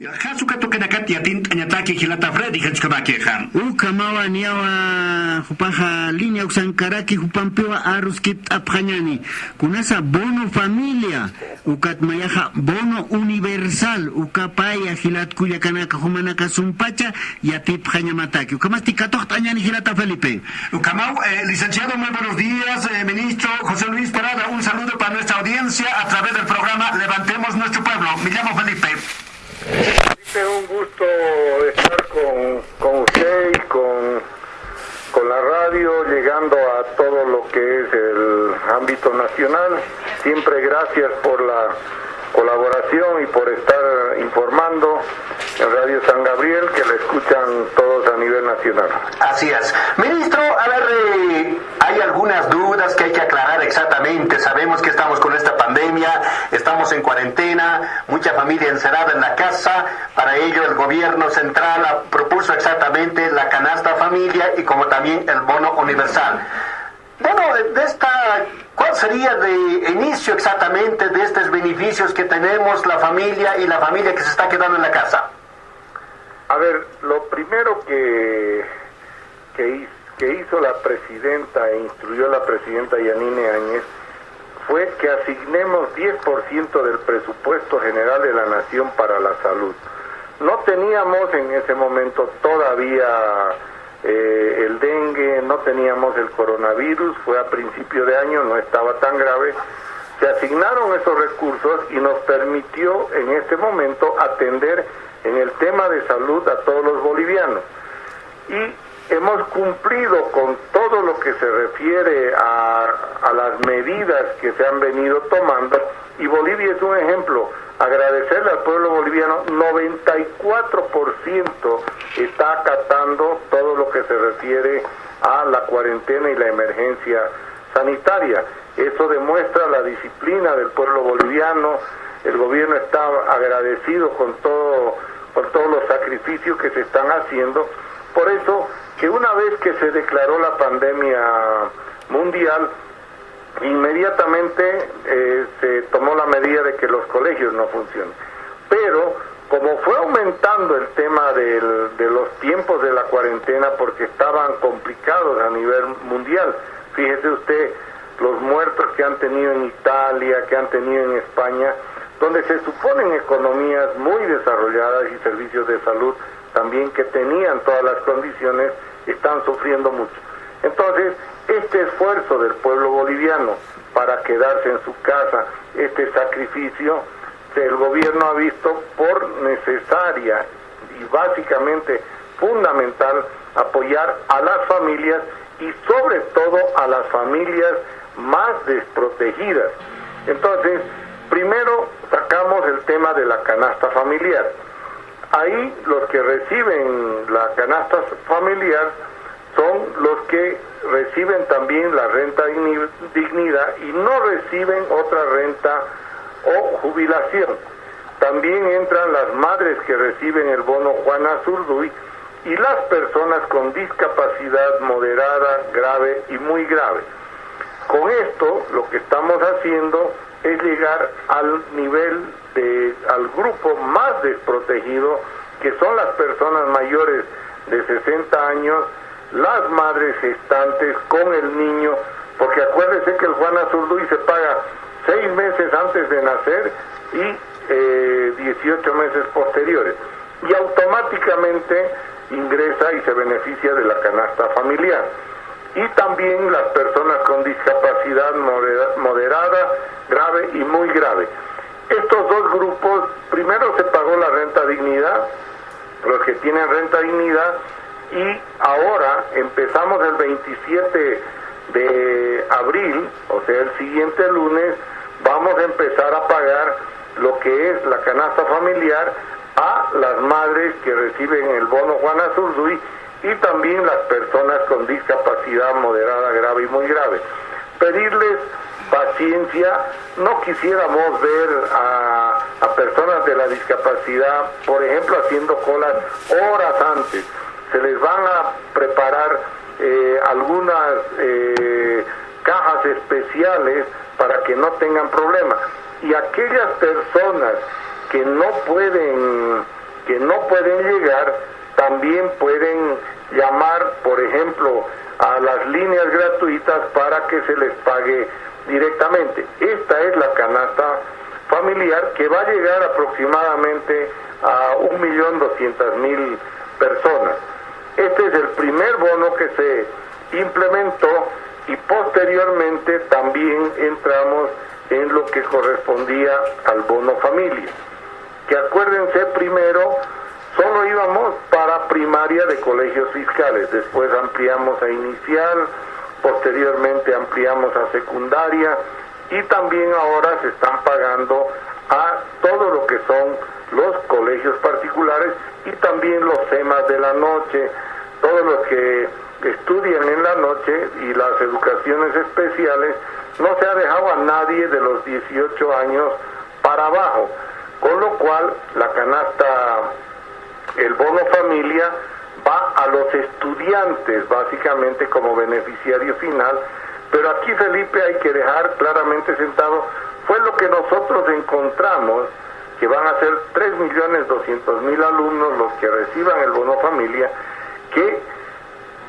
Hasuka tokenakati atin añataki hilata. Uka niawa hupaja línea usankaraki hupampewa aruskit apjañani. Kunasa bono familia. Ukat bono universal. Uka paya hilat kuyakanaka humanaka sumpacha y atip jañamataki. Ukamasti katocht añani hilata Felipe. Eh, licenciado, muy buenos días. Eh, ministro José Luis Parada, un saludo para nuestra audiencia a través del programa Levantemos Nuestro Pueblo. Me llamo Felipe. Es un gusto estar con, con usted y con, con la radio, llegando a todo lo que es el ámbito nacional. Siempre gracias por la colaboración y por estar informando en Radio San Gabriel, que la escuchan todos a nivel nacional. Así es. Ministro, a ver, eh, hay algunas dudas que hay que aclarar exactamente. Sabemos que estamos con esta pandemia, estamos en cuarentena, mucha familia encerrada en la casa. Para ello el gobierno central propuso exactamente la canasta familia y como también el bono universal. Bueno, de esta, ¿cuál sería de inicio exactamente de estos beneficios que tenemos la familia y la familia que se está quedando en la casa? A ver, lo primero que, que, que hizo la presidenta e instruyó la presidenta Yanine Áñez fue que asignemos 10% del presupuesto general de la nación para la salud. No teníamos en ese momento todavía eh, el dengue, no teníamos el coronavirus, fue a principio de año, no estaba tan grave. Se asignaron esos recursos y nos permitió en este momento atender en el tema de salud a todos los bolivianos. Y hemos cumplido con todo lo que se refiere a, a las medidas que se han venido tomando y Bolivia es un ejemplo. Agradecerle al pueblo boliviano, 94% está acatando todo lo que se refiere a la cuarentena y la emergencia sanitaria. Eso demuestra la disciplina del pueblo boliviano. El gobierno está agradecido con todo, por todos los sacrificios que se están haciendo. Por eso que una vez que se declaró la pandemia mundial, inmediatamente eh, se tomó la medida de que los colegios no funcionen. Pero como fue aumentando el tema de los tiempos de la cuarentena porque estaban complicados a nivel mundial, fíjese usted los muertos que han tenido en Italia, que han tenido en España, donde se suponen economías muy desarrolladas y servicios de salud también que tenían todas las condiciones, están sufriendo mucho. Entonces, este esfuerzo del pueblo boliviano para quedarse en su casa, este sacrificio, el gobierno ha visto por necesaria y básicamente fundamental apoyar a las familias y sobre todo a las familias más desprotegidas. Entonces, primero sacamos el tema de la canasta familiar. Ahí los que reciben la canasta familiar son los que reciben también la renta digni- dignidad y no reciben otra renta o jubilación. También entran las madres que reciben el bono Juana Zurduy y las personas con discapacidad moderada, grave y muy grave. Con esto lo que estamos haciendo es llegar al nivel de al grupo más desprotegido que son las personas mayores de 60 años, las madres gestantes con el niño, porque acuérdese que el Juan Azurduy se paga seis meses antes de nacer y eh, 18 meses posteriores y automáticamente ingresa y se beneficia de la canasta familiar y también las personas con discapacidad modera- moderada, grave y muy grave. Estos dos grupos, primero se pagó la renta dignidad, los que tienen renta dignidad, y ahora empezamos el 27 de abril, o sea, el siguiente lunes, vamos a empezar a pagar lo que es la canasta familiar a las madres que reciben el bono Juana Zurduy y también las personas con discapacidad moderada, grave y muy grave. Pedirles paciencia, no quisiéramos ver a personas de la discapacidad, por ejemplo, haciendo colas horas antes. Se les van a preparar eh, algunas eh, cajas especiales para que no tengan problemas. Y aquellas personas que no pueden que no pueden llegar también pueden llamar, por ejemplo, a las líneas gratuitas para que se les pague directamente. Esta es la canasta familiar que va a llegar aproximadamente a 1.200.000 personas. Este es el primer bono que se implementó y posteriormente también entramos en lo que correspondía al bono familia. Que acuérdense primero, solo íbamos para primaria de colegios fiscales, después ampliamos a inicial, posteriormente ampliamos a secundaria y también ahora se están pagando a todo lo que son los colegios particulares y también los temas de la noche, todos los que estudian en la noche y las educaciones especiales, no se ha dejado a nadie de los 18 años para abajo, con lo cual la canasta, el bono familia, va a los estudiantes básicamente como beneficiario final, pero aquí Felipe hay que dejar claramente sentado, fue lo que nosotros encontramos, que van a ser 3.200.000 alumnos los que reciban el bono familia, que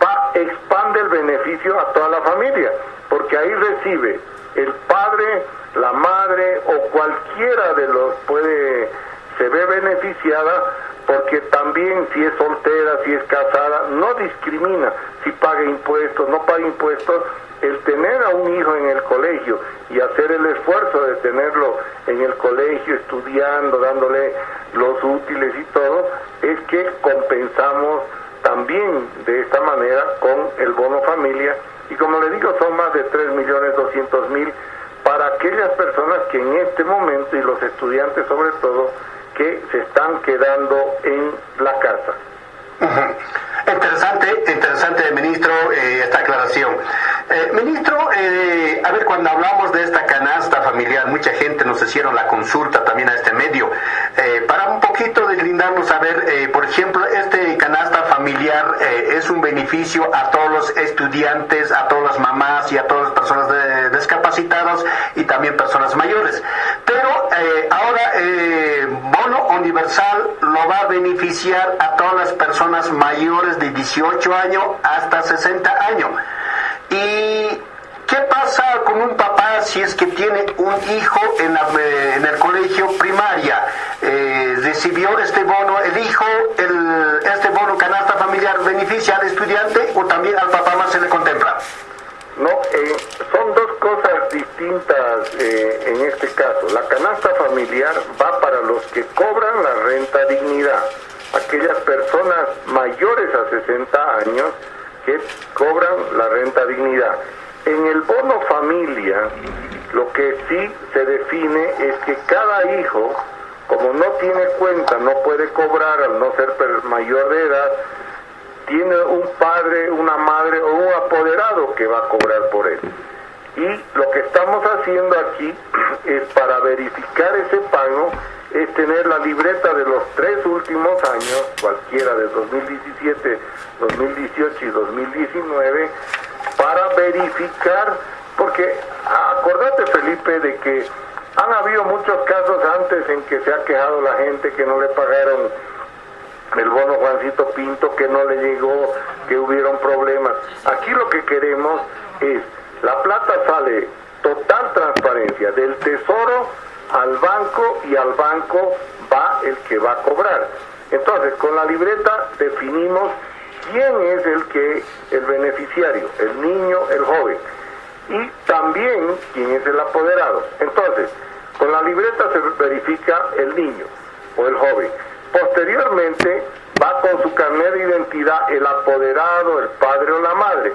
va, expande el beneficio a toda la familia, porque ahí recibe el padre, la madre o cualquiera de los puede, se ve beneficiada porque también si es soltera, si es casada, no discrimina si paga impuestos, no paga impuestos, el tener a un hijo en el colegio y hacer el esfuerzo de tenerlo en el colegio, estudiando, dándole los útiles y todo, es que compensamos también de esta manera con el bono familia y como le digo son más de 3.200.000 para aquellas personas que en este momento y los estudiantes sobre todo que se están quedando en la casa. Interesante, interesante, ministro, eh, esta aclaración. Eh, ministro, eh, a ver, cuando hablamos de esta canasta familiar, mucha gente nos hicieron la consulta también a este medio. para un poquito deslindarnos, a ver, por ejemplo, este canasta familiar es un beneficio a todos los estudiantes, a todas las mamás y a todas las personas discapacitadas y también personas mayores. Pero ahora, bono universal lo va a beneficiar a todas las personas mayores de 18 años hasta 60 años. ¿Y qué pasa con un papá si es que tiene un hijo en, eh, el colegio primaria? Eh, recibió este bono, el hijo, el, este bono canasta familiar beneficia al estudiante o también al papá más se le contempla? No, eh, son dos cosas distintas en este caso. La canasta familiar va para los que cobran la renta dignidad aquellas personas mayores a 60 años que cobran la renta dignidad. En el bono familia, lo que sí se define es que cada hijo, como no tiene cuenta, no puede cobrar al no ser mayor de edad, tiene un padre, una madre o un apoderado que va a cobrar por él. Y lo que estamos haciendo aquí es para verificar ese pago es tener la libreta de los tres últimos años, cualquiera de 2017, 2018 y 2019, para verificar, porque acordate Felipe de que han habido muchos casos antes en que se ha quejado la gente que no le pagaron el bono Juancito Pinto, que no le llegó, que hubieron problemas. Aquí lo que queremos es, la plata sale total transparencia del tesoro al banco y al banco va el que va a cobrar. Entonces, con la libreta definimos quién es el que el beneficiario, el niño, el joven y también quién es el apoderado. Entonces, con la libreta se verifica el niño o el joven. Posteriormente va con su carnet de identidad el apoderado, el padre o la madre.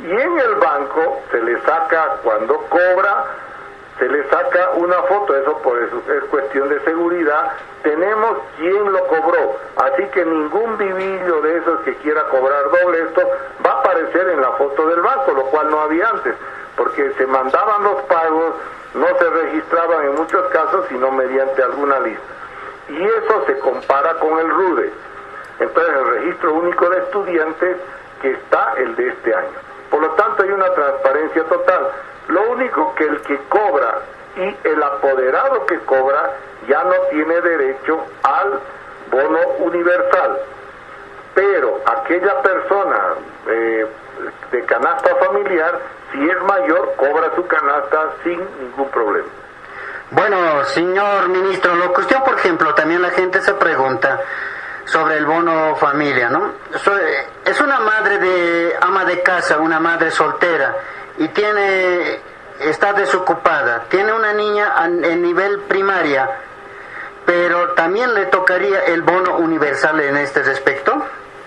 Y en el banco se le saca cuando cobra se le saca una foto, eso por es cuestión de seguridad, tenemos quién lo cobró, así que ningún vivillo de esos que quiera cobrar doble esto va a aparecer en la foto del banco, lo cual no había antes, porque se mandaban los pagos, no se registraban en muchos casos, sino mediante alguna lista. Y eso se compara con el RUDE. Entonces el registro único de estudiantes que está el de este año. Por lo tanto hay una transparencia total. Lo único que el que cobra y el apoderado que cobra ya no tiene derecho al bono universal, pero aquella persona eh, de canasta familiar, si es mayor, cobra su canasta sin ningún problema. Bueno, señor ministro, lo cuestión, por ejemplo, también la gente se pregunta sobre el bono familia, ¿no? Es una madre de ama de casa, una madre soltera, y tiene, está desocupada, tiene una niña en nivel primaria, pero también le tocaría el bono universal en este respecto.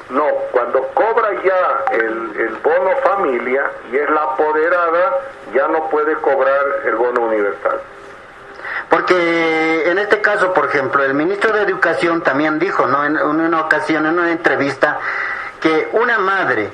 No, cuando cobra ya el, el, bono familia y es la apoderada, ya no puede cobrar el bono universal. Porque en este caso, por ejemplo, el ministro de Educación también dijo, ¿no? En una ocasión, en una entrevista, que una madre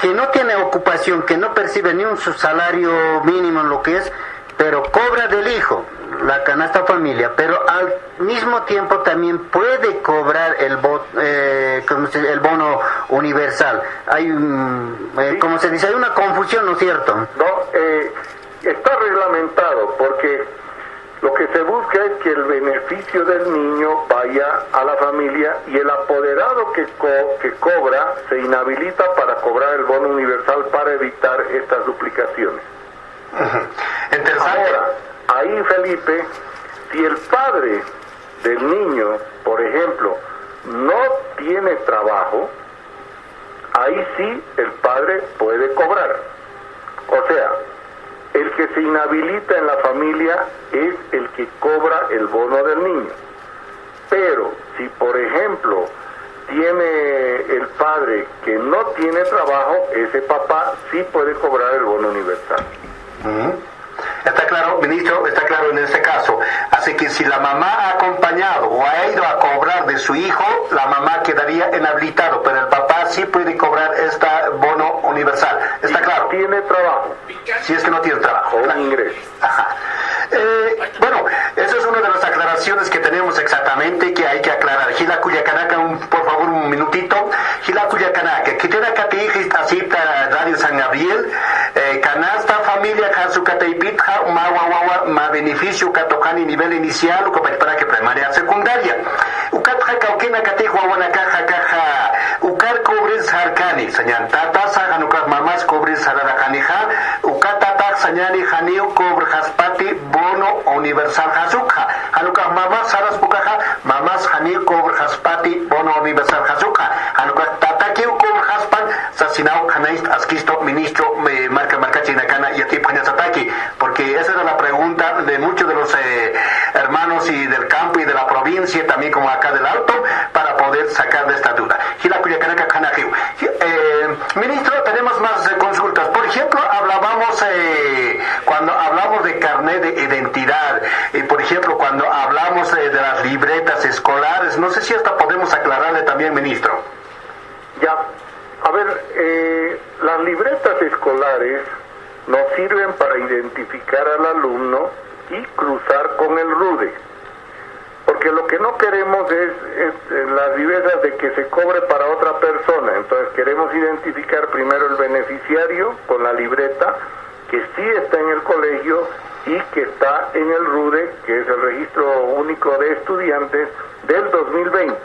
que no tiene ocupación, que no percibe ni un salario mínimo en lo que es, pero cobra del hijo la canasta familia, pero al mismo tiempo también puede cobrar el, eh, el bono universal. Hay, eh, como se dice, hay una confusión, ¿no es cierto? No, eh, está reglamentado porque lo que se busca es que el beneficio del niño vaya a la familia y el apoderado que, que cobra se inhabilita para cobrar el bono universal para evitar estas duplicaciones. Ahora, ahí Felipe, si el padre del niño, por ejemplo, no tiene trabajo, ahí sí el padre puede cobrar. O sea, el que se inhabilita en la familia es el que cobra el bono del niño. Pero si, por ejemplo, tiene el padre que no tiene trabajo, ese papá sí puede cobrar el bono universal. Está claro, ministro, está claro en este caso. Así que si la mamá ha acompañado o ha ido a cobrar de su hijo, la mamá quedaría inhabilitado, pero el papá sí puede cobrar este bono universal. ¿Está claro? Tiene trabajo. Si es que no tiene trabajo. O un ingreso. Eh, bueno, esa es una de las aclaraciones que tenemos exactamente que hay que aclarar. Gila Cuyacanaca, un, por favor, un minutito. Gila Cuyacanaca, que tiene acá así Radio San Gabriel, eh, canasta familia Hasucateipitja, ma wawawa, ma beneficio Katokani nivel inicial, para que primaria secundaria. Ukatja Kaukena Katejo Awanakaja Kaja, Ukar Cobres Harkani, Sañantata, Saganukar Mamás Cobres Hararakanija, Ukatata Sañani Janio Cobre Haspati, Bono Universal Hazuka, Hanukar Mamás Saras Pukaja, Mamás Janio Cobre Haspati, Bono Universal Hazuka, Hanukar Tataki Cobre Haspan, Sasinao Kanais Askisto, Ministro Marca Marcachi Nakana y Ati Pañazataki, porque esa era la pregunta de muchos de los eh, hermanos y del campo y de la provincia, también como acá del Alto, para poder sacar de esta duda. Eh, ministro, tenemos más eh, consultas. Por ejemplo, hablábamos eh, cuando hablamos de carnet de identidad, por ejemplo, cuando hablamos de las libretas escolares, no sé si hasta podemos aclararle también, ministro. Ya, a ver, las libretas escolares nos sirven para identificar al alumno y cruzar con el RUDE. Porque lo que no queremos es, eh, las vivezas de que se cobre para otra persona, entonces queremos identificar primero el beneficiario con la libreta que sí está en el colegio y que está en el RUDE, que es el registro único de estudiantes del 2020,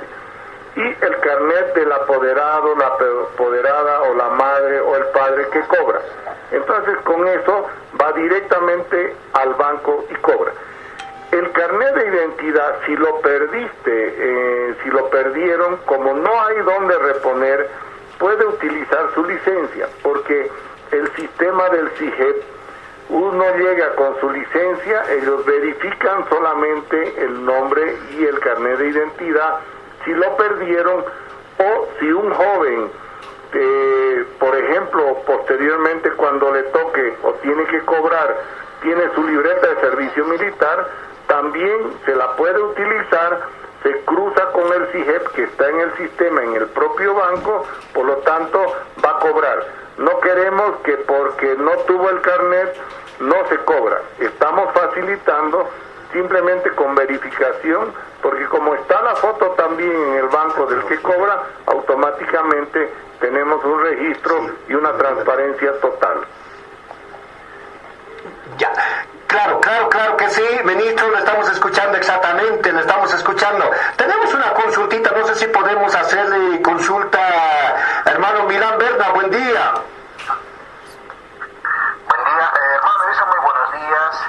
y el carnet del apoderado, la apoderada o la madre o el padre que cobra. Entonces con eso va directamente al banco y cobra. El carnet de identidad, si lo perdiste, eh, si lo perdieron, como no hay dónde reponer, puede utilizar su licencia, porque el sistema del CIGEP, uno llega con su licencia, ellos verifican solamente el nombre y el carnet de identidad, si lo perdieron o si un joven, eh, por ejemplo, posteriormente cuando le toque o tiene que cobrar, tiene su libreta de servicio militar, también se la puede utilizar, se cruza con el CIGEP que está en el sistema, en el propio banco, por lo tanto va a cobrar. No queremos que porque no tuvo el carnet no se cobra. Estamos facilitando simplemente con verificación, porque como está la foto también en el banco del que cobra, automáticamente tenemos un registro y una transparencia total. Ya, Claro, claro, claro que sí, ministro, lo estamos escuchando exactamente, lo estamos escuchando. Tenemos una consulta si podemos hacerle consulta, hermano Milán Berna, buen día. Buen día, eh, hermano, dice muy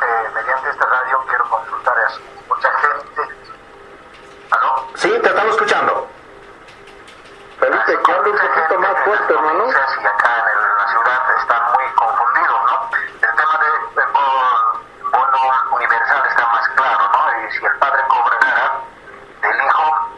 Eh, mediante esta radio quiero consultar a mucha gente. ¿Aló? Sí, te estamos escuchando. Felipe, que hable un poquito más fuerte, hermano. Acá en, el- en la ciudad están muy confundidos, ¿no? El tema del de bono, bono universal está más claro, ¿no? Y si el padre cobra nada del hijo,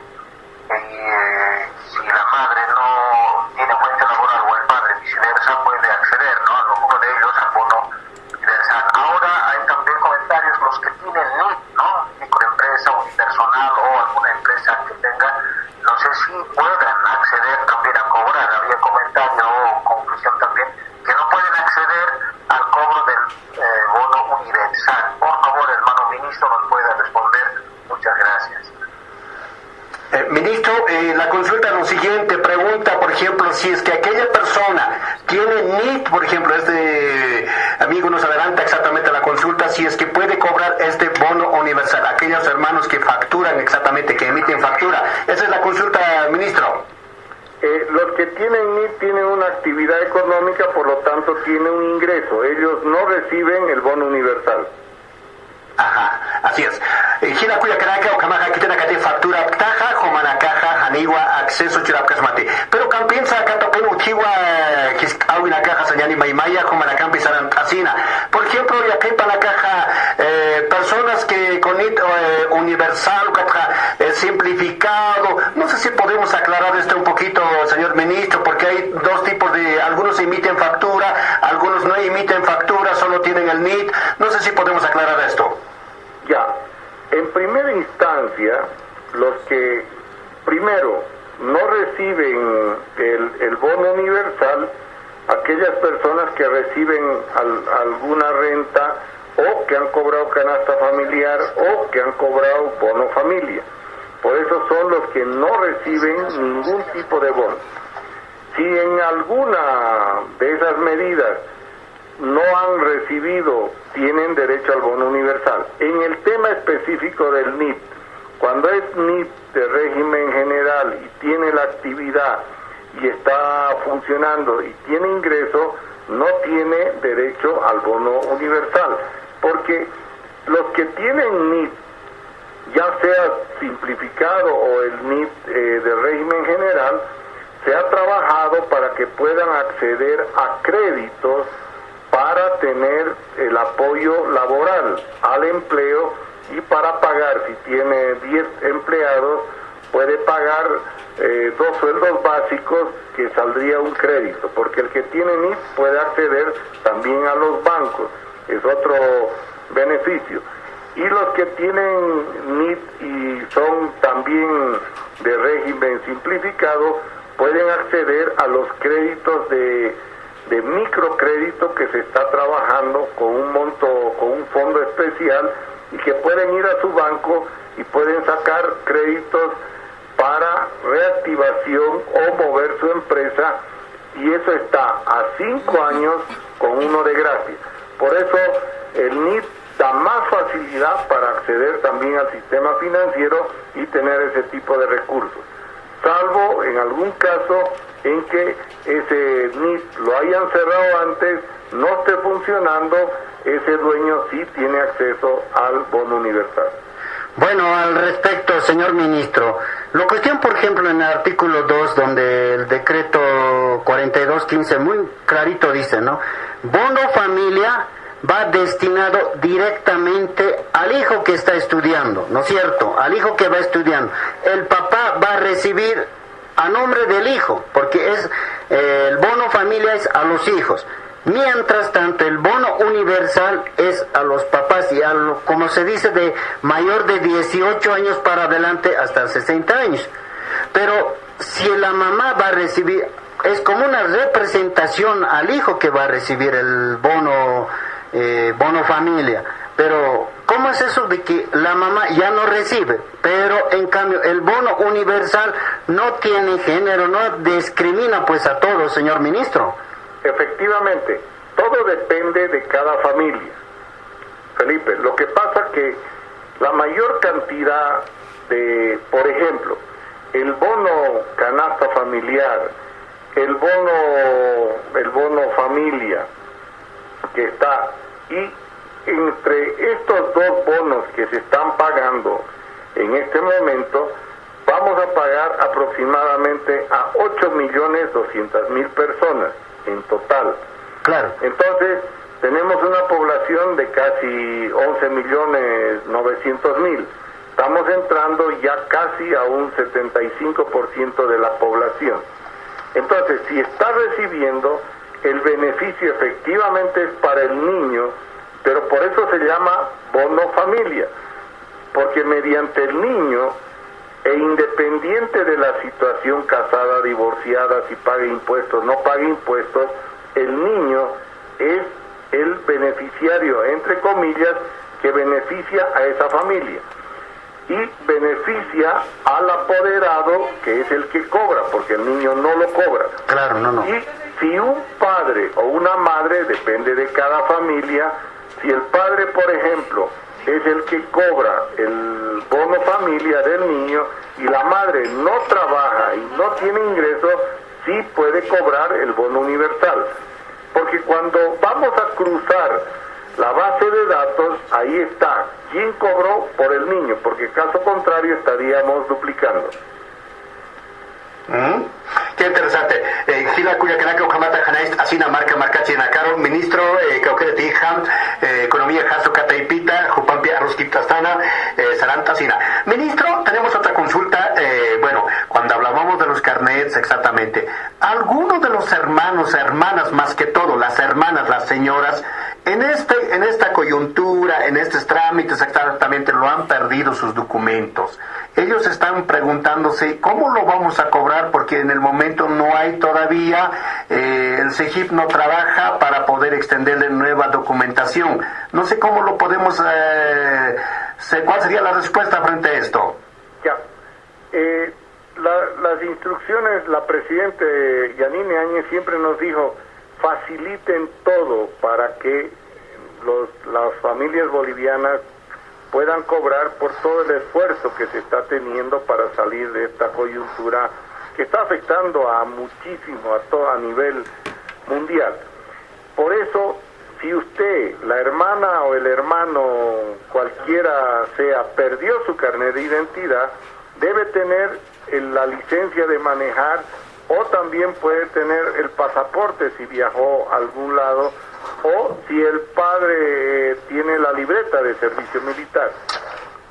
y eh, si la madre no tiene fuente laboral o el padre viceversa, puede acceder, ¿no? A uno de ellos al bono universal. Ahora hay también comentarios los que tienen NIT, ¿no? Microempresa, unipersonal o alguna empresa que tenga, no sé si puedan acceder también a cobrar. Había comentario o conclusión también que no pueden acceder al cobro del eh, bono universal. Por favor, hermano ministro, nos puede responder. Muchas gracias. Eh, ministro, eh, la consulta es lo siguiente, pregunta, por ejemplo, si es que aquella persona tiene NIT, por ejemplo, este amigo nos adelanta exactamente la consulta, si es que puede cobrar este bono universal, aquellos hermanos que facturan exactamente, que emiten factura. Esa es la consulta, Eh, los que tienen NIT tienen una actividad económica, por lo tanto tienen un ingreso. Ellos no reciben el bono universal. Ajá, así es. Eh, Hina kuya karaka o kamaja kitena kate factura taja jomana caja haniwa acceso chirapkasmate. Pero kan piensa kata pen utiwa kis awina caja señani maimaya jomana pisaran asina. Por ejemplo, ya kepa la caja eh, personas que con it eh, universal kata eh, simplificado. No sé si podemos aclarar esto un poquito, señor ministro, porque hay dos tipos de algunos emiten factura, algunos no emiten factura, solo tienen el NIT. No sé si podemos aclarar esto. Ya, en primera instancia, los que primero no reciben el, bono universal, aquellas personas que reciben al- alguna renta o que han cobrado canasta familiar o que han cobrado bono familia. Por eso son los que no reciben ningún tipo de bono. Si en alguna de esas medidas no han recibido, tienen derecho al bono universal. En el tema específico del NIT, cuando es NIT de régimen general y tiene la actividad y está funcionando y tiene ingreso, no tiene derecho al bono universal, porque los que tienen NIT, ya sea simplificado o el NIT eh, de régimen general, se ha trabajado para que puedan acceder a créditos para tener el apoyo laboral al empleo y para pagar, si tiene 10 empleados, puede pagar eh, dos sueldos básicos que saldría un crédito, porque el que tiene NIT puede acceder también a los bancos, es otro beneficio. Y los que tienen NIT y son también de régimen simplificado, pueden acceder a los créditos de de microcrédito que se está trabajando con un monto, con un fondo especial y que pueden ir a su banco y pueden sacar créditos para reactivación o mover su empresa y eso está a cinco años con uno de gracia. Por eso el NIT da más facilidad para acceder también al sistema financiero y tener ese tipo de recursos salvo en algún caso en que ese NIT lo hayan cerrado antes, no esté funcionando, ese dueño sí tiene acceso al bono universal. Bueno, al respecto, señor ministro, la cuestión, por ejemplo, en el artículo 2, donde el decreto 4215 muy clarito dice, ¿no? Bono familia va destinado directamente al hijo que está estudiando, ¿no es cierto? Al hijo que va estudiando. El papá va a recibir a nombre del hijo, porque es eh, el bono familia es a los hijos. Mientras tanto, el bono universal es a los papás y a lo- como se dice, de mayor de 18 años para adelante hasta 60 años. Pero si la mamá va a recibir, es como una representación al hijo que va a recibir el bono, eh, bono familia. Pero, ¿cómo es eso de que la mamá ya no recibe? Pero, en cambio, el bono universal no tiene género, no discrimina pues a todos, señor ministro. Efectivamente, todo depende de cada familia. Felipe, lo que pasa que la mayor cantidad de, por ejemplo, el bono canasta familiar, el bono, el bono familia que está y entre estos dos bonos que se están pagando en este momento, vamos a pagar aproximadamente a 8 millones 200 mil personas en total. Claro. Entonces, tenemos una población de casi 11 millones 900 mil. Estamos entrando ya casi a un 75% de la población. Entonces, si está recibiendo, el beneficio efectivamente es para el niño, pero por eso se llama bono familia, porque mediante el niño e independiente de la situación casada, divorciada, si paga impuestos, no paga impuestos, el niño es el beneficiario, entre comillas, que beneficia a esa familia y beneficia al apoderado que es el que cobra, porque el niño no lo cobra. Claro, no, no. Y si un padre o una madre, depende de cada familia, si el padre, por ejemplo, es el que cobra el bono familia del niño y la madre no trabaja y no tiene ingresos, sí puede cobrar el bono universal. Porque cuando vamos a cruzar la base de datos, ahí está quién cobró por el niño, porque caso contrario estaríamos duplicando. Mm. Qué interesante. Eh, Gila cuya kanaka ukamata hanais asina marca marca china caro ministro eh, kaukere tijam eh, economía jaso kataipita jupampi arroskiptastana eh, saranta sina. Ministro, tenemos otra consulta. Eh, bueno, cuando hablábamos de los carnets exactamente, algunos de los hermanos, hermanas más que todo, las hermanas, las señoras, en, este, en esta coyuntura, en estos trámites exactamente, lo han perdido sus documentos. Ellos están preguntándose cómo lo vamos a cobrar porque en el momento no hay todavía, eh, el CEGIP no trabaja para poder extenderle nueva documentación. No sé cómo lo podemos, eh, ¿cuál sería la respuesta frente a esto? Ya. Eh, la- las instrucciones, la presidente Yanine Áñez siempre nos dijo, faciliten todo para que los, las familias bolivianas puedan cobrar por todo el esfuerzo que se está teniendo para salir de esta coyuntura que está afectando a muchísimo, a todo a nivel mundial. Por eso, si usted, la hermana o el hermano, cualquiera sea, perdió su carnet de identidad, debe tener la licencia de manejar o también puede tener el pasaporte si viajó a algún lado o si el padre eh, tiene la libreta de servicio militar.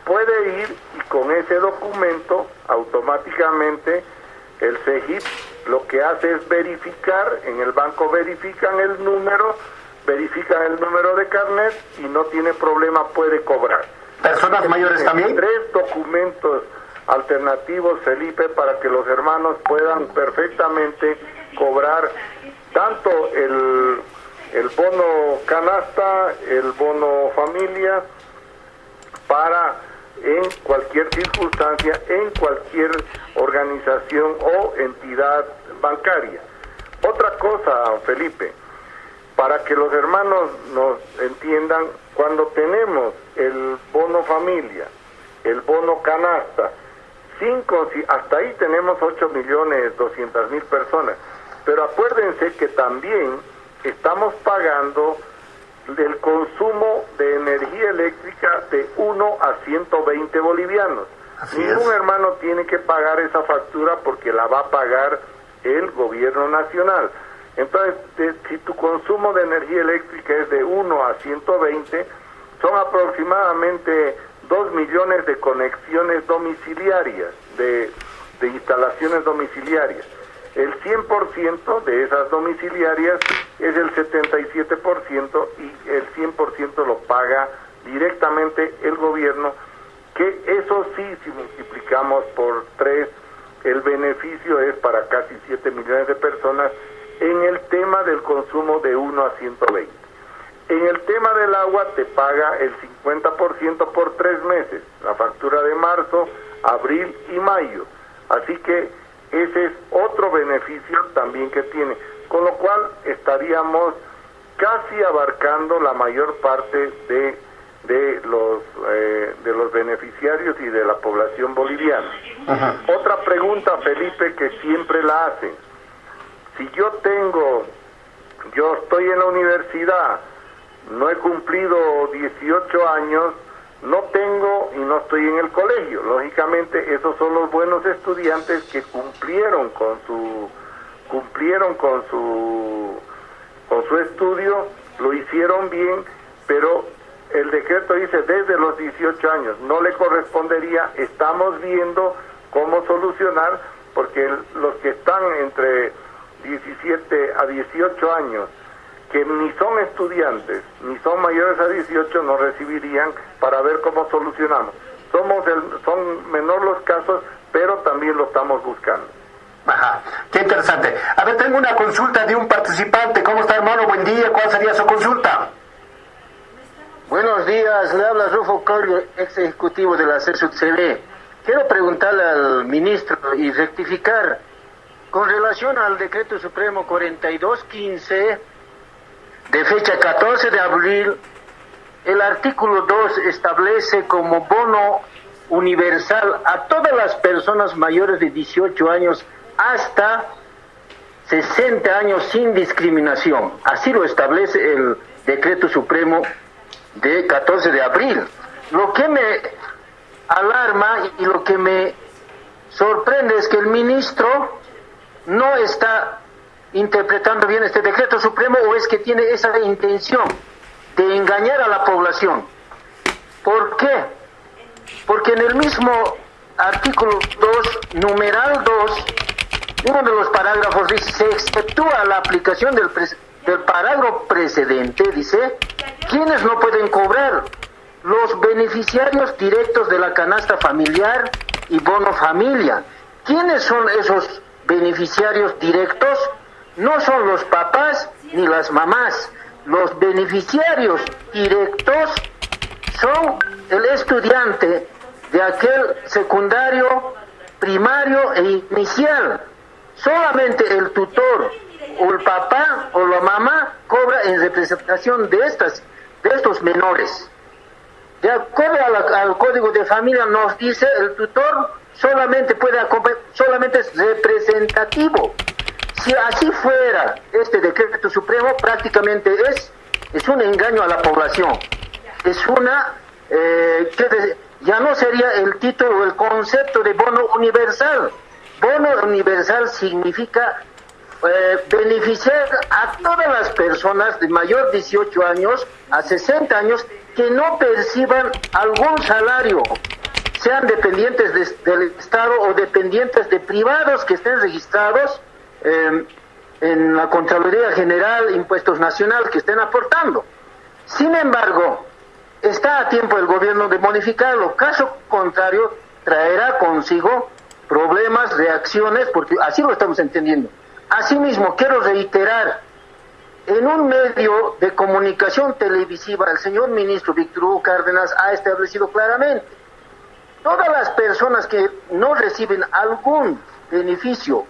Puede ir y con ese documento automáticamente el CEGIP lo que hace es verificar, en el banco verifican el número, verifican el número de carnet y no tiene problema, puede cobrar. ¿Personas mayores también? Tres documentos alternativos, Felipe, para que los hermanos puedan perfectamente cobrar tanto el, el bono canasta, el bono familia, para en cualquier circunstancia, en cualquier organización o entidad bancaria. Otra cosa, Felipe, para que los hermanos nos entiendan, cuando tenemos el bono familia, el bono canasta, cinco, hasta ahí tenemos 8 millones 200 mil personas, pero acuérdense que también estamos pagando del consumo de energía eléctrica de 1 a 120 bolivianos. Así Ningún es. hermano tiene que pagar esa factura porque la va a pagar el gobierno nacional. Entonces, de- si tu consumo de energía eléctrica es de 1 a 120, son aproximadamente 2 millones de conexiones domiciliarias, de, de instalaciones domiciliarias. El 100% de esas domiciliarias es el 77% y el 100% lo paga directamente el gobierno, que eso sí, si multiplicamos por 3, el beneficio es para casi 7 millones de personas en el tema del consumo de 1 a 120. En el tema del agua te paga el 50% por tres meses, la factura de marzo, abril y mayo. Así que ese es otro beneficio también que tiene. Con lo cual estaríamos casi abarcando la mayor parte de, de, los, eh, de los beneficiarios y de la población boliviana. Otra pregunta, Felipe, que siempre la hacen. Si yo tengo, yo estoy en la universidad, no he cumplido 18 años, no tengo y no estoy en el colegio. Lógicamente, esos son los buenos estudiantes que cumplieron con su cumplieron con su con su estudio, lo hicieron bien, pero el decreto dice desde los 18 años, no le correspondería, estamos viendo cómo solucionar, porque los que están entre 17 a 18 años, que ni son estudiantes, ni son mayores a 18, no recibirían para ver cómo solucionamos. Somos el, son menor los casos, pero también lo estamos buscando. Ajá, qué interesante. A ver, tengo una consulta de un participante. ¿Cómo está, hermano? Buen día. ¿Cuál sería su consulta? Buenos días, le habla Rufo Colio, ex ejecutivo de la CSUCB. Quiero preguntarle al ministro y rectificar con relación al decreto supremo 4215 de fecha 14 de abril, el artículo 2 establece como bono universal a todas las personas mayores de 18 años hasta 60 años sin discriminación. Así lo establece el decreto supremo de 14 de abril. Lo que me alarma y lo que me sorprende es que el ministro no está interpretando bien este decreto supremo o es que tiene esa intención de engañar a la población. ¿Por qué? Porque en el mismo artículo 2, numeral 2, uno de los parágrafos dice, se exceptúa la aplicación del, del parágrafo precedente, dice, ¿quiénes no pueden cobrar? Los beneficiarios directos de la canasta familiar y bono familia. ¿Quiénes son esos beneficiarios directos? No son los papás ni las mamás. Los beneficiarios directos son el estudiante de aquel secundario, primario e inicial. Solamente el tutor o el papá o la mamá cobra en representación de estas de estos menores. De acuerdo al código de familia nos dice el tutor solamente puede solamente es representativo. Si así fuera este decreto supremo prácticamente es es un engaño a la población. Es una eh, ya no sería el título o el concepto de bono universal. Bono universal significa eh, beneficiar a todas las personas de mayor 18 años a 60 años que no perciban algún salario, sean dependientes del Estado o dependientes de privados que estén registrados em, en la Contraloría General, Impuestos Nacionales, que estén aportando. Sin embargo, está a tiempo el gobierno de modificarlo, caso contrario, traerá consigo problemas, reacciones, porque así lo estamos entendiendo Asimismo, quiero reiterar, en un medio de comunicación televisiva, el señor ministro Víctor Hugo Cárdenas ha establecido claramente, todas las personas que no reciben algún beneficio,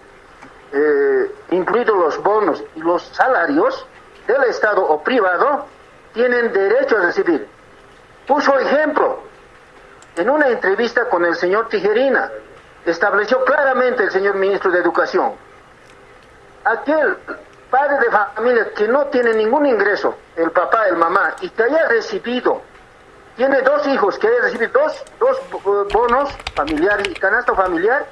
eh, incluidos los bonos y los salarios del Estado o privado, tienen derecho a recibir. Puso ejemplo en una entrevista con el señor Tijerina, estableció claramente el señor ministro de Educación, aquel padre de familia que no tiene ningún ingreso, el papá, el mamá, y que haya recibido, tiene dos hijos que haya recibido dos, dos bonos familiares y canasta familiar,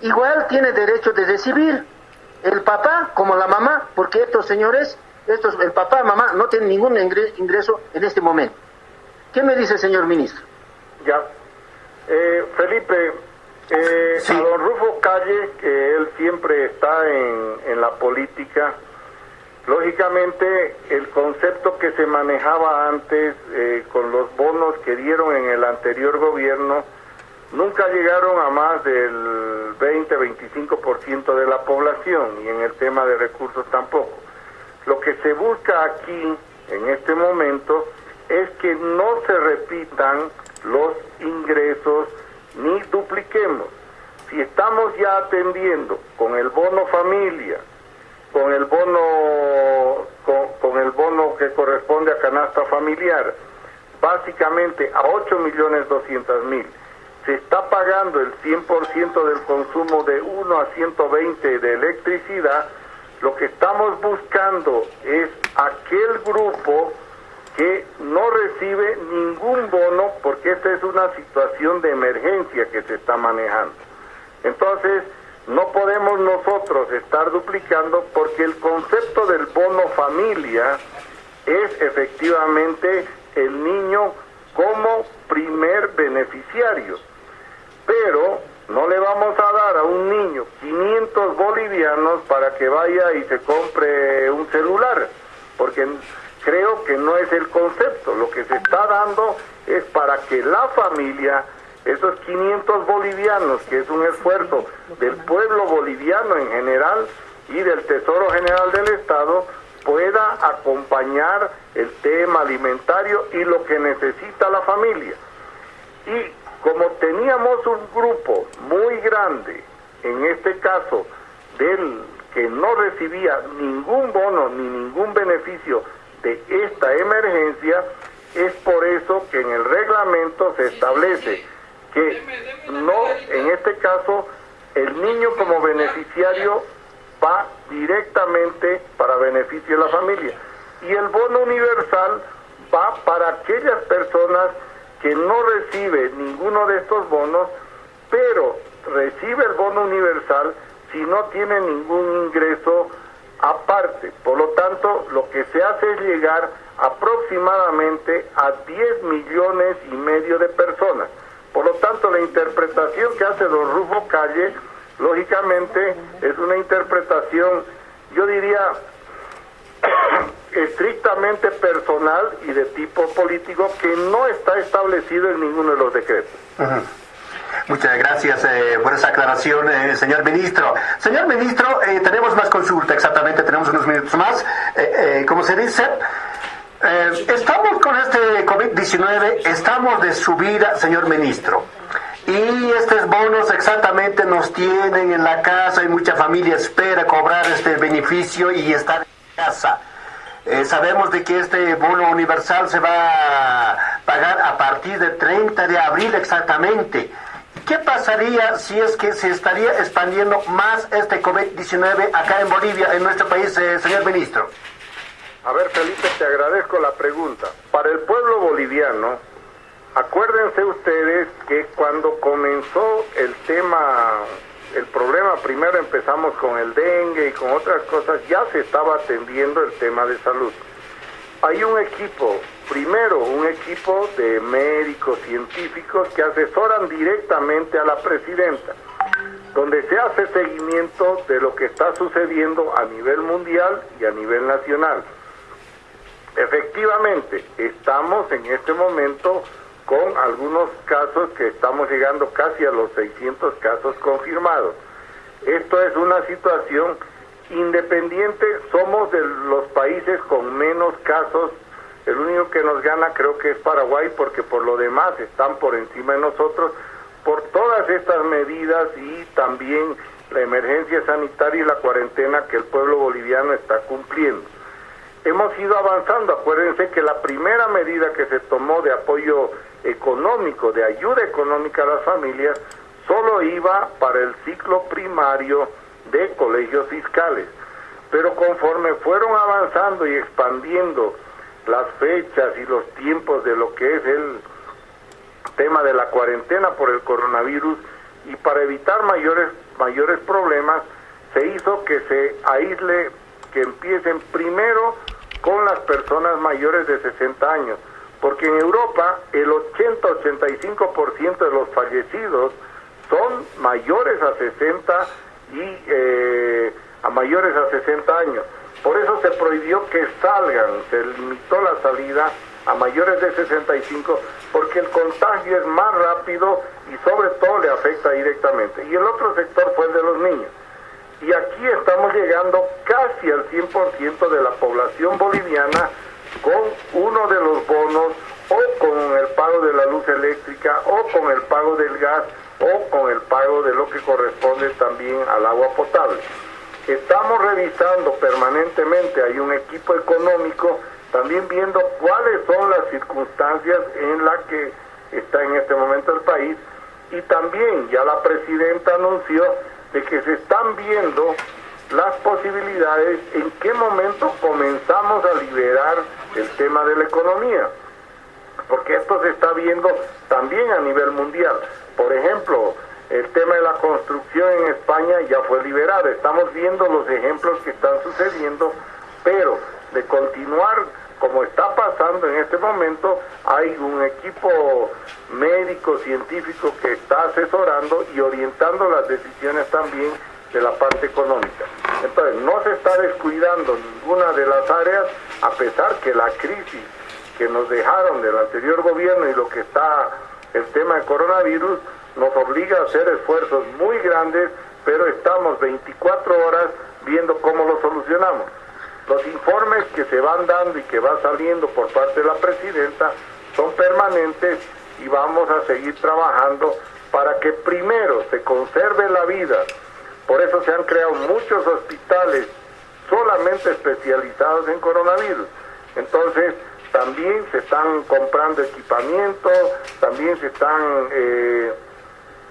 igual tiene derecho de recibir el papá como la mamá, porque estos señores, estos, el papá, mamá, no tienen ningún ingreso en este momento. ¿Qué me dice el señor ministro? Ya. Eh, Felipe, eh, A don Rufo Calle, que él siempre está en, en la política, lógicamente el concepto que se manejaba antes eh, con los bonos que dieron en el anterior gobierno, nunca llegaron a más del 20-25% de la población y en el tema de recursos tampoco. Lo que se busca aquí, en este momento, es que no se repitan los ingresos ni dupliquemos. Si estamos ya atendiendo con el bono familia, con el bono con, el bono que corresponde a canasta familiar, básicamente a 8 millones 200 mil, se está pagando el 100% del consumo de 1 a 120 de electricidad, lo que estamos buscando es aquel grupo que no recibe ningún bono porque esta es una situación de emergencia que se está manejando. Entonces, no podemos nosotros estar duplicando porque el concepto del bono familia es efectivamente el niño como primer beneficiario. Pero no le vamos a dar a un niño 500 bolivianos para que vaya y se compre un celular, porque creo que no es el concepto. Lo que se está dando es para que la familia, esos 500 bolivianos, que es un esfuerzo del pueblo boliviano en general y del Tesoro General del Estado, pueda acompañar el tema alimentario y lo que necesita la familia. Y como teníamos un grupo muy grande, en este caso, del que no recibía ningún bono ni ningún beneficio de esta emergencia, es por eso que en el reglamento se establece que no, en este caso, el niño como beneficiario va directamente para beneficio de la familia. Y el bono universal va para aquellas personas que no recibe ninguno de estos bonos, pero recibe el bono universal si no tiene ningún ingreso aparte. Por lo tanto, lo que se hace es llegar aproximadamente a 10 millones y medio de personas. Por lo tanto, la interpretación que hace don Rufo Calle, lógicamente, es una interpretación, yo diría, estrictamente personal y de tipo político que no está establecido en ninguno de los decretos. Muchas gracias eh, por esa aclaración, eh, señor ministro. Señor ministro, eh, tenemos más consulta, exactamente, tenemos unos minutos más. como se dice, estamos con este COVID-19, estamos de subida, señor ministro. Y estos bonos exactamente nos tienen en la casa y mucha familia espera cobrar este beneficio y estar casa. Eh, sabemos de que este bono universal se va a pagar a partir del 30 de abril exactamente. ¿Qué pasaría si es que se estaría expandiendo más este COVID-19 acá en Bolivia, en nuestro país, eh, señor ministro? A ver, Felipe, te agradezco la pregunta. Para el pueblo boliviano, acuérdense ustedes que cuando comenzó el tema el problema, primero empezamos con el dengue y con otras cosas, ya se estaba atendiendo el tema de salud. Hay un equipo, primero un equipo de médicos científicos que asesoran directamente a la presidenta, donde se hace seguimiento de lo que está sucediendo a nivel mundial y a nivel nacional. Efectivamente, estamos en este momento con algunos casos que estamos llegando casi a los 600 casos confirmados. Esto es una situación independiente, somos de los países con menos casos, el único que nos gana creo que es Paraguay porque por lo demás están por encima de nosotros por todas estas medidas y también la emergencia sanitaria y la cuarentena que el pueblo boliviano está cumpliendo. Hemos ido avanzando, acuérdense que la primera medida que se tomó de apoyo económico, de ayuda económica a las familias, solo iba para el ciclo primario de colegios fiscales. Pero conforme fueron avanzando y expandiendo las fechas y los tiempos de lo que es el tema de la cuarentena por el coronavirus y para evitar mayores mayores problemas se hizo que se aísle que empiecen primero con las personas mayores de 60 años porque en Europa el 80-85% de los fallecidos son mayores a 60 y eh, a mayores a 60 años. Por eso se prohibió que salgan, se limitó la salida a mayores de 65 porque el contagio es más rápido y sobre todo le afecta directamente. Y el otro sector fue el de los niños. Y aquí estamos llegando casi al 100% de la población boliviana con uno de los bonos o con el pago de la luz eléctrica o con el pago del gas o con el pago de lo que corresponde también al agua potable. Estamos revisando permanentemente, hay un equipo económico también viendo cuáles son las circunstancias en las que está en este momento el país y también ya la presidenta anunció de que se están viendo las posibilidades en qué momento comenzamos a liberar el tema de la economía, porque esto se está viendo también a nivel mundial. Por ejemplo, el tema de la construcción en España ya fue liberado, estamos viendo los ejemplos que están sucediendo, pero de continuar como está pasando en este momento, hay un equipo médico, científico que está asesorando y orientando las decisiones también de la parte económica. Entonces, no se está descuidando ninguna de las áreas, a pesar que la crisis que nos dejaron del anterior gobierno y lo que está el tema del coronavirus nos obliga a hacer esfuerzos muy grandes, pero estamos 24 horas viendo cómo lo solucionamos. Los informes que se van dando y que van saliendo por parte de la presidenta son permanentes y vamos a seguir trabajando para que primero se conserve la vida. Por eso se han creado muchos hospitales solamente especializados en coronavirus. Entonces, también se están comprando equipamiento, también se están eh,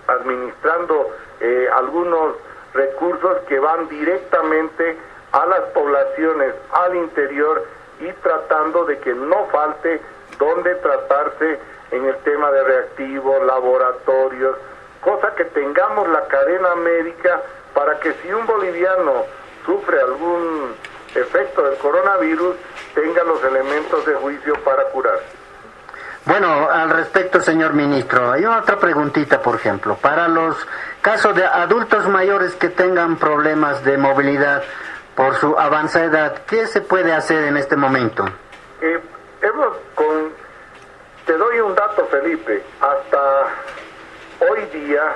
administrando eh, algunos recursos que van directamente a las poblaciones al interior y tratando de que no falte donde tratarse en el tema de reactivos, laboratorios, cosa que tengamos la cadena médica para que si un boliviano sufre algún efecto del coronavirus, tenga los elementos de juicio para curar. Bueno, al respecto, señor ministro, hay otra preguntita, por ejemplo, para los casos de adultos mayores que tengan problemas de movilidad, por su avanzada edad, ¿qué se puede hacer en este momento? Eh, hemos con, te doy un dato, Felipe. Hasta hoy día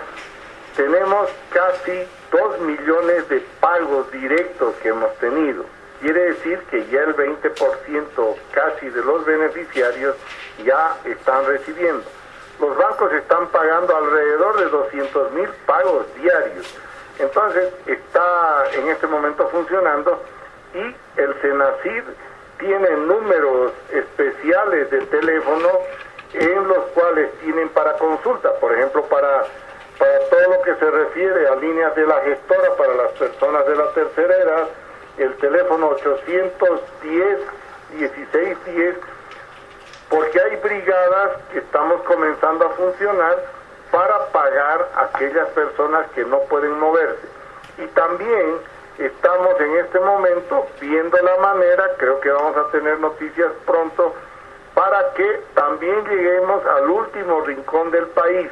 tenemos casi 2 millones de pagos directos que hemos tenido. Quiere decir que ya el 20% casi de los beneficiarios ya están recibiendo. Los bancos están pagando alrededor de 200 mil pagos diarios entonces está en este momento funcionando y el Senacid tiene números especiales de teléfono en los cuales tienen para consulta, por ejemplo, para, para todo lo que se refiere a líneas de la gestora para las personas de la tercera edad, el teléfono 810 1610, porque hay brigadas que estamos comenzando a funcionar para pagar a aquellas personas que no pueden moverse. Y también estamos en este momento viendo la manera, creo que vamos a tener noticias pronto, para que también lleguemos al último rincón del país.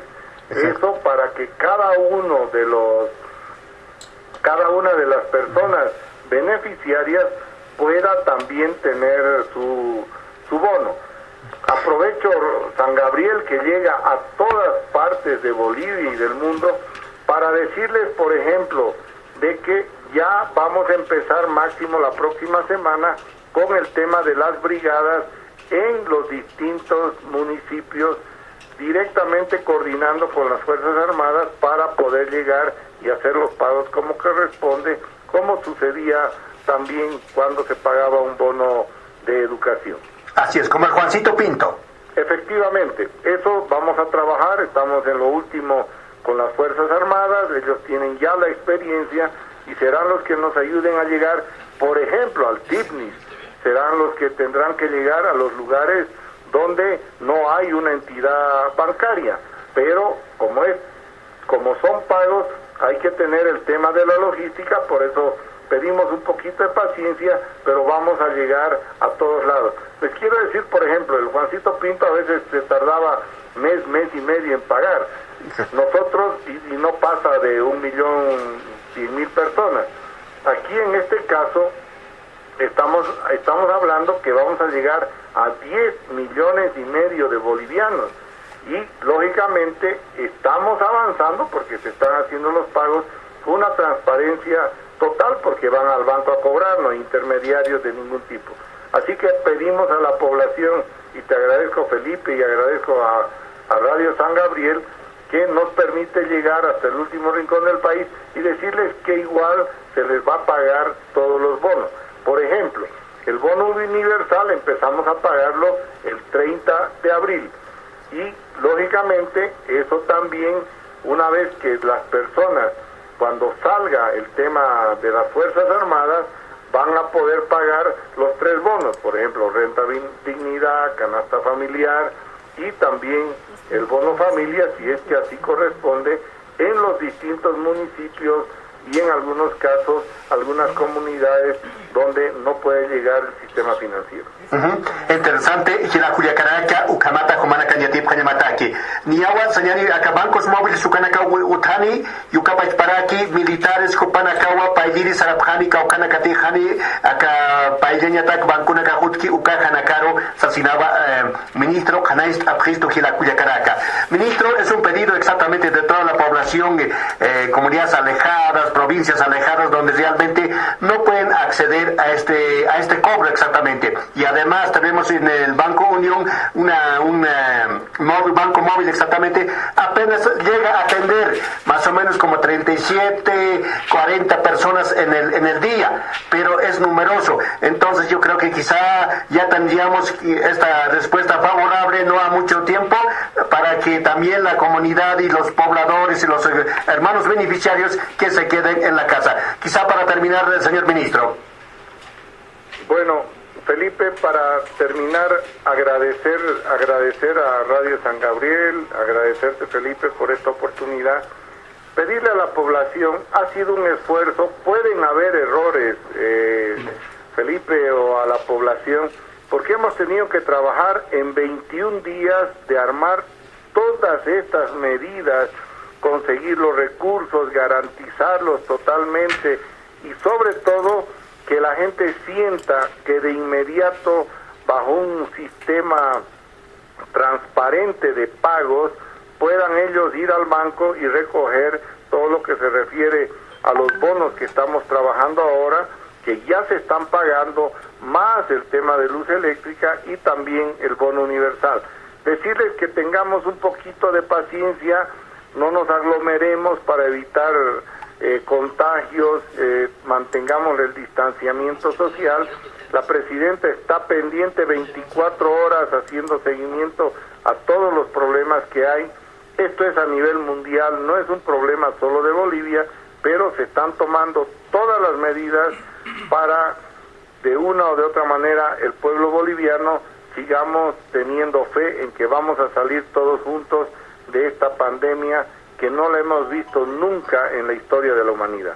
Eso para que cada uno de los, cada una de las personas beneficiarias pueda también tener su, su bono. Aprovecho San Gabriel que llega a todas partes de Bolivia y del mundo para decirles, por ejemplo, de que ya vamos a empezar máximo la próxima semana con el tema de las brigadas en los distintos municipios, directamente coordinando con las Fuerzas Armadas para poder llegar y hacer los pagos como corresponde, como sucedía también cuando se pagaba un bono de educación. Así es, como el Juancito Pinto. Efectivamente, eso vamos a trabajar, estamos en lo último con las Fuerzas Armadas, ellos tienen ya la experiencia y serán los que nos ayuden a llegar, por ejemplo, al TIPNIS, serán los que tendrán que llegar a los lugares donde no hay una entidad bancaria, pero como es, como son pagos, hay que tener el tema de la logística, por eso pedimos un poquito de paciencia, pero vamos a llegar a todos lados. Les quiero decir, por ejemplo, el Juancito Pinto a veces se tardaba mes, mes y medio en pagar. Nosotros, y, no pasa de un millón cien mil personas. Aquí en este caso, estamos, estamos hablando que vamos a llegar a 10 millones y medio de bolivianos. Y lógicamente estamos avanzando porque se están haciendo los pagos con una transparencia total porque van al banco a cobrar, no intermediarios de ningún tipo. Así que pedimos a la población, y te agradezco Felipe y agradezco a, Radio San Gabriel, que nos permite llegar hasta el último rincón del país y decirles que igual se les va a pagar todos los bonos. Por ejemplo, El bono universal empezamos a pagarlo el 30 de abril y lógicamente eso también una vez que las personas cuando salga el tema de las Fuerzas Armadas van a poder pagar los tres bonos, por ejemplo, renta dignidad, canasta familiar y también el bono familia, si es que así corresponde, en los distintos municipios y en algunos casos algunas comunidades donde no puede llegar el sistema financiero. Uh -huh. Interesante, hila kuyakaraka ukamata kumana kanyatip kanyamataki. Niawa sanyani akabancos móviles ukanaka utani yukapa paraki militares kupanakawa paijiri sarapjani kaukanakati hani aka paijenya bancuna kahutki ukajanakaro sasinaba eh, ministro kanais apristo hila kuyakaraka. Ministro, es un pedido exactamente de toda la población, eh, comunidades alejadas, provincias alejadas donde realmente no pueden acceder a este a este cobro exactamente. Y además tenemos en el Banco Unión una, un móvil, banco móvil exactamente, apenas llega a atender más o menos como 37, 40 personas en el, en el día, pero es numeroso. Entonces yo creo que quizá ya tendríamos esta respuesta favorable no a mucho tiempo para que también la comunidad y los pobladores y los hermanos beneficiarios que se queden en la casa. Quizá para terminar, señor ministro. Bueno, Felipe, para terminar, agradecer, agradecer a Radio San Gabriel, agradecerte Felipe por esta oportunidad, pedirle a la población, ha sido un esfuerzo, pueden haber errores, eh, Felipe, o a la población, porque hemos tenido que trabajar en 21 días de armar todas estas medidas, conseguir los recursos, garantizarlos totalmente y sobre todo que la gente sienta que de inmediato bajo un sistema transparente de pagos puedan ellos ir al banco y recoger todo lo que se refiere a los bonos que estamos trabajando ahora, que ya se están pagando, más el tema de luz eléctrica y también el bono universal. Decirles que tengamos un poquito de paciencia, no nos aglomeremos para evitar eh, contagios, eh, mantengamos el distanciamiento social. La presidenta está pendiente 24 horas haciendo seguimiento a todos los problemas que hay. Esto es a nivel mundial, no es un problema solo de Bolivia, pero se están tomando todas las medidas para, de una o de otra manera, el pueblo boliviano sigamos teniendo fe en que vamos a salir todos juntos de esta pandemia que no la hemos visto nunca en la historia de la humanidad.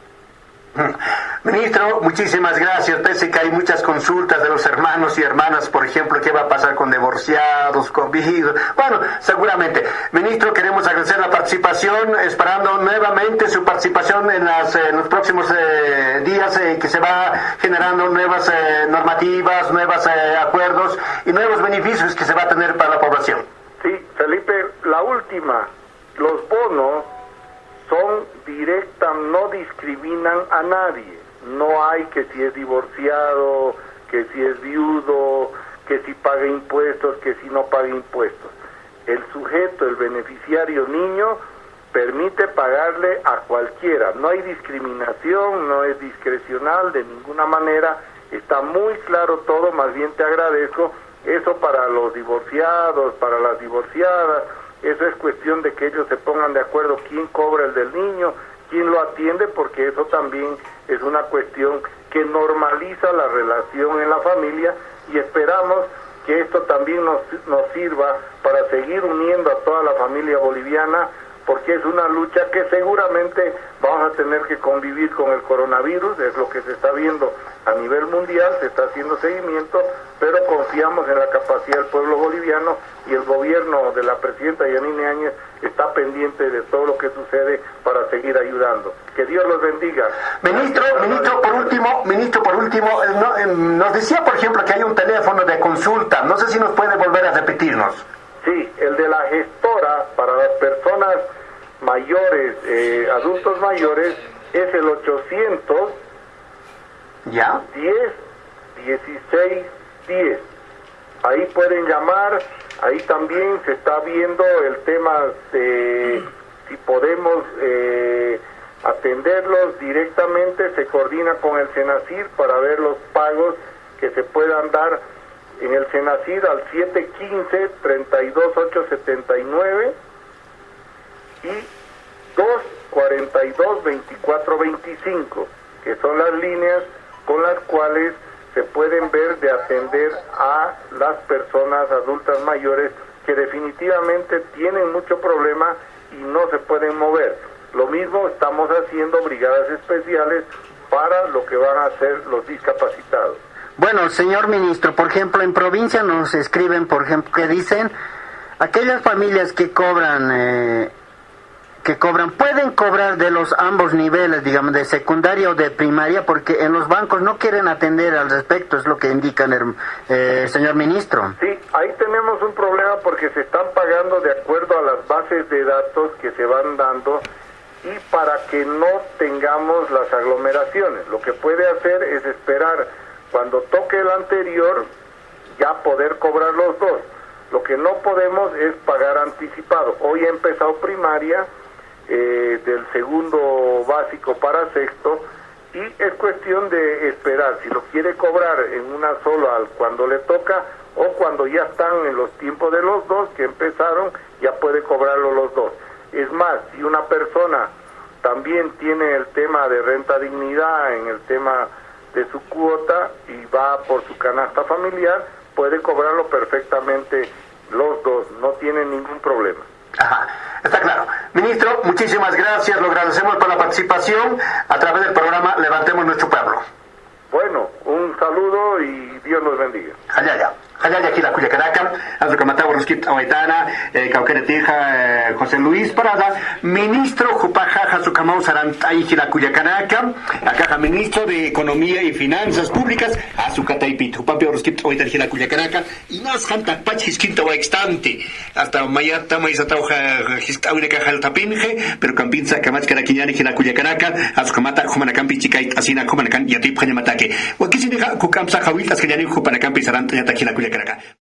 Ministro, muchísimas gracias. Pese que hay muchas consultas de los hermanos y hermanas, por ejemplo, qué va a pasar con divorciados, con viudos. Bueno, seguramente. Ministro, queremos agradecer la participación, esperando nuevamente su participación en, las, los próximos eh, días eh, que se va generando nuevas eh, normativas, nuevos acuerdos y nuevos beneficios que se va a tener para la población. Felipe, la última los bonos son directas, no discriminan a nadie. No hay que si es divorciado, que si es viudo, que si paga impuestos, que si no paga impuestos. El sujeto, el beneficiario niño, permite pagarle a cualquiera. No hay discriminación, no es discrecional de ninguna manera. Está muy claro todo, más bien te agradezco. Eso para los divorciados, para las divorciadas, eso es cuestión de que ellos se pongan de acuerdo quién cobra el del niño, quién lo atiende, porque eso también es una cuestión que normaliza la relación en la familia y esperamos que esto también nos, nos sirva para seguir uniendo a toda la familia boliviana, porque es una lucha que seguramente vamos a tener que convivir con el coronavirus, es lo que se está viendo a nivel mundial, se está haciendo seguimiento, pero confiamos en la capacidad del pueblo boliviano y el gobierno de la presidenta Yanine Áñez está pendiente de todo lo que sucede para seguir ayudando. Que Dios los bendiga. Ministro, ministro, por último, ministro, por último, nos decía, por ejemplo, que hay un teléfono de consulta. No sé si nos puede volver a repetirnos. Sí, el de la gestora mayores, eh, adultos mayores, es el 800 ¿Ya? 10 16 10. Ahí pueden llamar, ahí también se está viendo el tema de si podemos eh, atenderlos directamente, se coordina con el Senacir para ver los pagos que se puedan dar en el Senacid al 715-32879 y 242-2425, que son las líneas con las cuales se pueden ver de atender a las personas adultas mayores que definitivamente tienen mucho problema y no se pueden mover. Lo mismo estamos haciendo brigadas especiales para lo que van a hacer los discapacitados. Bueno, señor ministro, por ejemplo, en provincia nos escriben, por ejemplo, que dicen, aquellas familias que cobran eh, que cobran pueden cobrar de los ambos niveles, digamos, de secundaria o de primaria, porque en los bancos no quieren atender al respecto, es lo que indica el eh, señor ministro. Sí, ahí tenemos un problema porque se están pagando de acuerdo a las bases de datos que se van dando y para que no tengamos las aglomeraciones. Lo que puede hacer es esperar cuando toque el anterior ya poder cobrar los dos. Lo que no podemos es pagar anticipado. Hoy ha empezado primaria, eh, del segundo básico para sexto y es cuestión de esperar si lo quiere cobrar en una sola cuando le toca o cuando ya están en los tiempos de los dos que empezaron ya puede cobrarlo los dos. Es más si una persona también tiene el tema de renta dignidad en el tema de su cuota y va por su canasta familiar puede cobrarlo perfectamente los dos no tiene ningún problema Ajá, está claro. Ministro, muchísimas gracias, lo agradecemos por la participación. A través del programa Levantemos Nuestro Pueblo. Bueno, un saludo y Dios nos bendiga. Allá, allá. Allá aquí la cuya caraca, Azu Camatagua Rosquita Awaitana, eh, Cauqueretija, eh, José Luis Parada, ministro Jupajaja Sucamau Sarantay cuya caraca, acá ministro de Economía y Finanzas Públicas, Azucataipit, Jupampio Rosquita Awaitana cuya caraca, y más janta pachis quinta extante, hasta mayata maizatauja histawine el tapinje, pero campinza kamach caraquiñani cuya caraca, Azucamata Jumanacampi Chicait Asina Jumanacan Yatip Hañamatake, Wakisinija Kukamsa Jawitas Hañani Jupanacampi かなか。